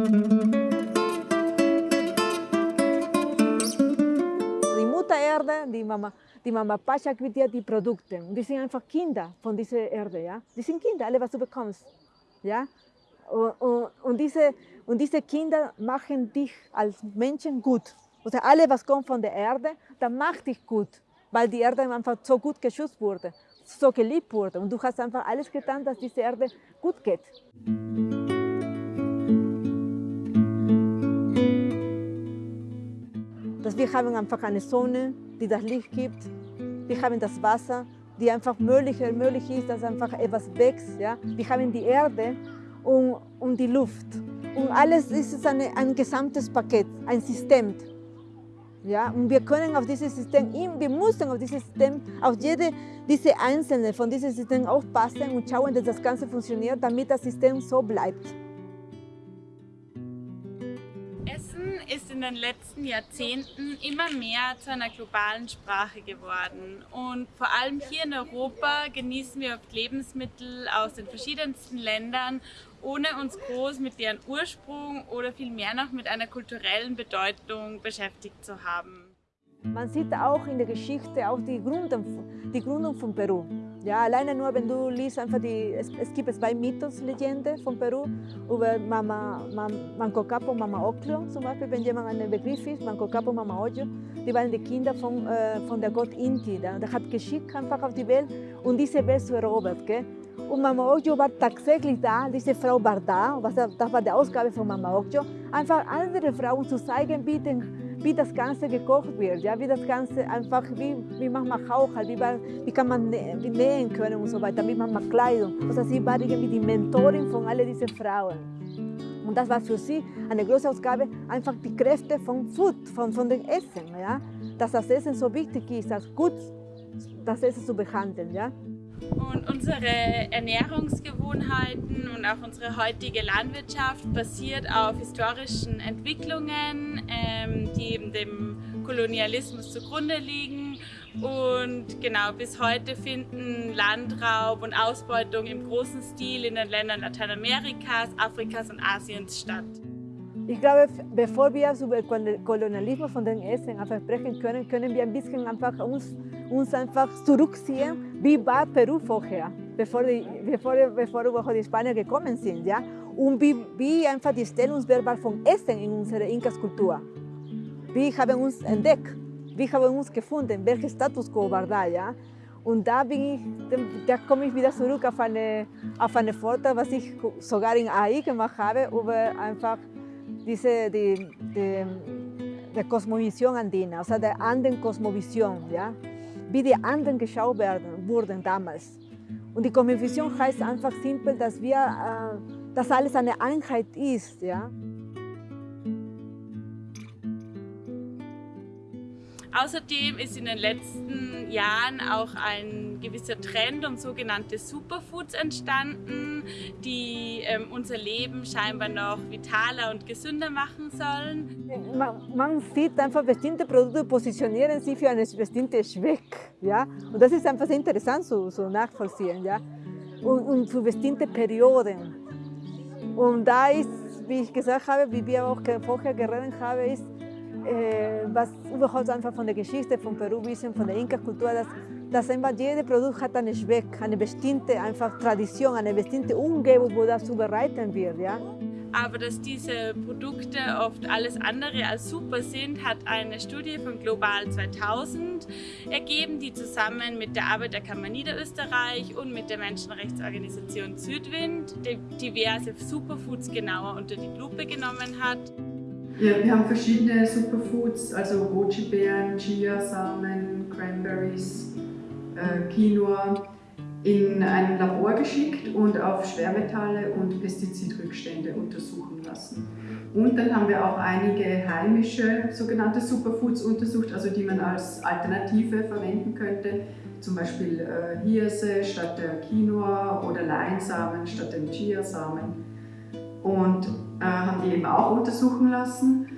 Die Mutter Erde, die Mama, die Mama Pascha gibt dir die Produkte. Und die sind einfach Kinder von dieser Erde. Ja? Die sind Kinder, alle, was du bekommst. Ja? Und, und, und, diese, und diese Kinder machen dich als Menschen gut. Also alle, was kommt von der Erde, das macht dich gut, weil die Erde einfach so gut geschützt wurde, so geliebt wurde. Und du hast einfach alles getan, dass diese Erde gut geht. Wir haben einfach eine Sonne, die das Licht gibt. Wir haben das Wasser, die einfach möglich, möglich ist, dass einfach etwas wächst. Ja? Wir haben die Erde und, und die Luft. Und alles ist eine, ein gesamtes Paket, ein System. Ja, und wir können auf dieses System, wir müssen auf dieses System, auf jede diese einzelne von diesem System aufpassen und schauen, dass das Ganze funktioniert, damit das System so bleibt. Ist in den letzten Jahrzehnten immer mehr zu einer globalen Sprache geworden. Und vor allem hier in Europa genießen wir oft Lebensmittel aus den verschiedensten Ländern ohne uns groß mit deren Ursprung oder vielmehr noch mit einer kulturellen Bedeutung beschäftigt zu haben. Man sieht auch in der Geschichte auch die Gründung, die Gründung von Peru. Ja, alleine nur, wenn du liest, einfach die, es, es gibt zwei Mythos, Legende von Peru über Mama, Mama, Manco Capo Mama Oclio zum Beispiel, wenn jemand einen Begriff ist, Manco Capo Mama Ojo, die waren die Kinder von, äh, von der Gott Inti. Der, der hat geschickt einfach auf die Welt und diese Welt zu erobern. Gell? Und Mama Okjo war tatsächlich da, diese Frau war da, was, das war die Ausgabe von Mama Okjo, einfach andere Frauen zu zeigen, wie, den, wie das Ganze gekocht wird, ja, wie das Ganze einfach, wie, wie man Haushalt, wie, wie kann man nähen können und so weiter, wie man Kleidung. Also sie war irgendwie die Mentorin von all diesen Frauen. Und das war für sie eine große Ausgabe, einfach die Kräfte von Food, von, von dem Essen, ja, dass das Essen so wichtig ist, als gut das Essen zu behandeln. Ja. Und unsere Ernährungsgewohnheiten und auch unsere heutige Landwirtschaft basiert auf historischen Entwicklungen, ähm, die eben dem Kolonialismus zugrunde liegen. Und genau bis heute finden Landraub und Ausbeutung im großen Stil in den Ländern Lateinamerikas, Afrikas und Asiens statt. Ich glaube, bevor wir über Kolonialismus von den Essen sprechen können, können wir ein bisschen einfach uns, uns einfach zurückziehen, wie war Peru vorher, bevor die, bevor, bevor überhaupt die Spanier gekommen sind. Ja? Und wie, wie einfach die Stellungswert war von Essen in unserer Inkas-Kultur. Wie haben wir uns entdeckt, wie haben wir uns gefunden, welcher Status quo war da. Ja? Und da, bin ich, da komme ich wieder zurück auf eine, auf eine Vortrag, was ich sogar in AI gemacht habe, über einfach diese, die, die, die Kosmovision andina, also der anderen Kosmovision, ja? Wie die anderen geschaut werden, wurden damals. Und die Kosmovision heißt einfach simpel, dass, wir, äh, dass alles eine Einheit ist. Ja? Außerdem ist in den letzten Jahren auch ein gewisser Trend um sogenannte Superfoods entstanden, die ähm, unser Leben scheinbar noch vitaler und gesünder machen sollen. Man, sieht einfach, bestimmte Produkte positionieren sich für einen bestimmten Zweck. Ja? Und das ist einfach sehr interessant so, so nachvollziehen. Ja? Und, und für bestimmte Perioden. Und da ist, wie ich gesagt habe, wie wir auch vorher geredet haben, ist, äh, was überhaupt einfach von der Geschichte von Peru wissen, von der Inka-Kultur, dass, dass einfach jedes Produkt hat einen Zweck, eine bestimmte einfach Tradition, eine bestimmte Umgebung, wo das zubereitet wird. Ja? Aber dass diese Produkte oft alles andere als super sind, hat eine Studie von Global 2000 ergeben, die zusammen mit der Arbeiterkammer Niederösterreich und mit der Menschenrechtsorganisation Südwind diverse Superfoods genauer unter die Lupe genommen hat. Ja, wir haben verschiedene Superfoods, also Goji-Beeren, Chia-Samen, Cranberries, äh, Quinoa in ein Labor geschickt und auf Schwermetalle und Pestizidrückstände untersuchen lassen. Und dann haben wir auch einige heimische sogenannte Superfoods untersucht, also die man als Alternative verwenden könnte, zum Beispiel äh, Hirse statt der Quinoa oder Leinsamen statt den Chiasamen. Und äh, haben die eben auch untersuchen lassen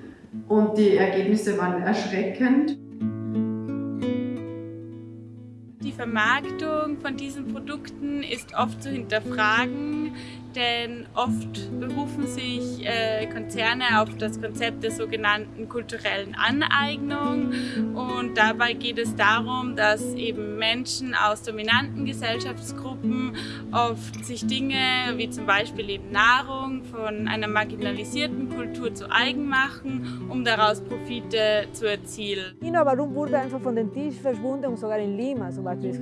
und die Ergebnisse waren erschreckend. Die Vermarktung von diesen Produkten ist oft zu hinterfragen. Denn oft berufen sich äh, Konzerne auf das Konzept der sogenannten kulturellen Aneignung und dabei geht es darum, dass eben Menschen aus dominanten Gesellschaftsgruppen oft sich Dinge wie zum Beispiel eben Nahrung von einer marginalisierten Kultur zu eigen machen, um daraus Profite zu erzielen. China, warum wurde einfach von den Tisch verschwunden und sogar in Lima zum Beispiel?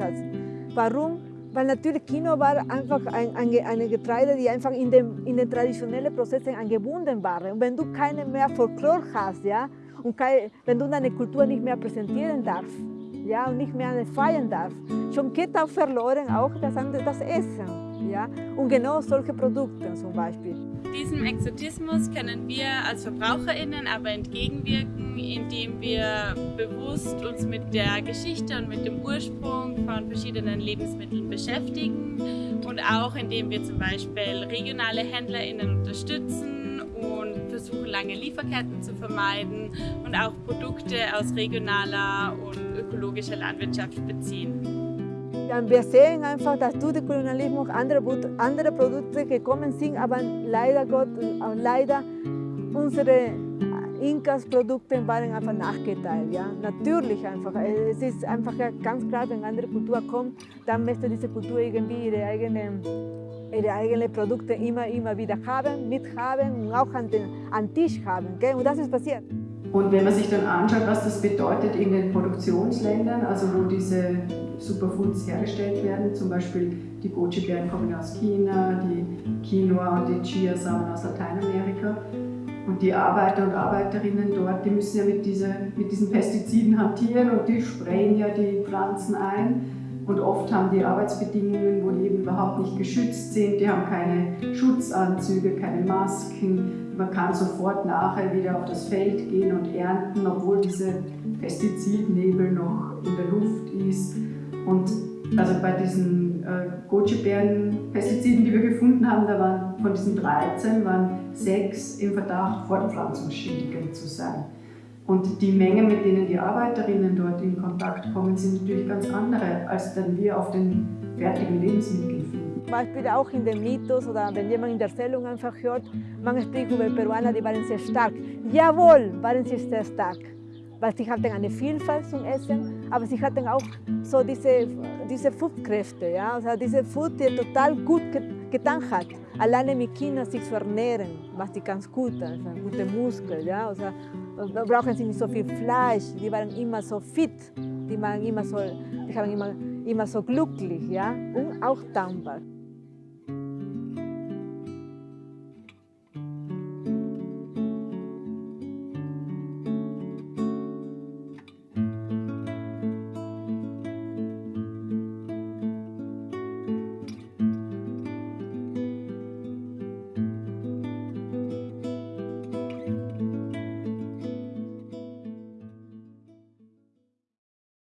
Warum? Weil natürlich Kino war einfach ein, ein, eine Getreide, die einfach in, dem, in den traditionellen Prozessen angebunden war. Und wenn du keine mehr Folklore hast, ja, und keine, wenn du deine Kultur nicht mehr präsentieren darfst, ja, und nicht mehr feiern darfst, schon geht auch verloren auch das, das Essen. Ja? Und genau solche Produkte zum Beispiel. Diesem Exotismus können wir als VerbraucherInnen aber entgegenwirken, indem wir bewusst uns mit der Geschichte und mit dem Ursprung von verschiedenen Lebensmitteln beschäftigen und auch indem wir zum Beispiel regionale HändlerInnen unterstützen und versuchen, lange Lieferketten zu vermeiden und auch Produkte aus regionaler und ökologischer Landwirtschaft beziehen. Wir sehen einfach, dass durch den Kolonialismus andere, andere Produkte gekommen sind, aber leider Gott, leider unsere Inkas-Produkte waren einfach nachgeteilt. Ja? Natürlich einfach. Es ist einfach ganz klar, wenn eine andere Kultur kommt, dann möchte diese Kultur irgendwie ihre eigenen, ihre eigenen Produkte immer, immer wieder haben, mithaben und auch an den an Tisch haben. Gell? Und das ist passiert. Und wenn man sich dann anschaut, was das bedeutet in den Produktionsländern, also wo diese Superfoods hergestellt werden, zum Beispiel die Goji-Beeren kommen aus China, die Quinoa und die Chiasamen aus Lateinamerika. Und die Arbeiter und Arbeiterinnen dort, die müssen ja mit, diese, mit diesen Pestiziden hantieren und die sprayen ja die Pflanzen ein. Und oft haben die Arbeitsbedingungen, wo die eben überhaupt nicht geschützt sind, die haben keine Schutzanzüge, keine Masken, man kann sofort nachher wieder auf das Feld gehen und ernten, obwohl dieser Pestizidnebel noch in der Luft ist. Und also bei diesen äh, Goji-Beeren-Pestiziden, die wir gefunden haben, da waren von diesen 13 waren sechs im Verdacht, fortpflanzungsschädigend zu sein. Und die Menge, mit denen die Arbeiterinnen dort in Kontakt kommen, sind natürlich ganz andere, als dann wir auf den fertigen Lebensmitteln finden. Beispiel auch in den Mythos oder wenn jemand in der Erzählung einfach hört, man spricht über Peruaner, die waren sehr stark. Jawohl, waren sie sehr stark, weil sie hatten eine Vielfalt zum Essen, aber sie hatten auch so diese, diese Foodkräfte, ja? also diese Food, die total gut getan hat. Alleine mit Kindern sich zu ernähren, macht die ganz gut, also gute Muskeln. Ja? Also, brauchen sie nicht so viel Fleisch, die waren immer so fit, die, waren immer so, die haben immer, immer so glücklich ja? und auch dankbar.